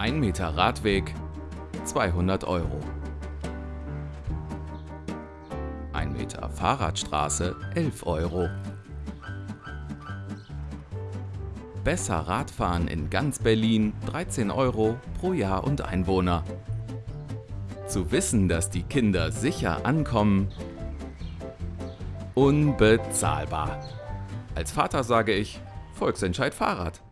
1 Meter Radweg 200 Euro. 1 Meter Fahrradstraße 11 Euro. Besser Radfahren in ganz Berlin 13 Euro pro Jahr und Einwohner. Zu wissen, dass die Kinder sicher ankommen, unbezahlbar. Als Vater sage ich, Volksentscheid Fahrrad.